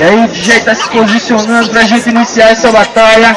E aí, DJ tá se posicionando pra gente iniciar essa batalha.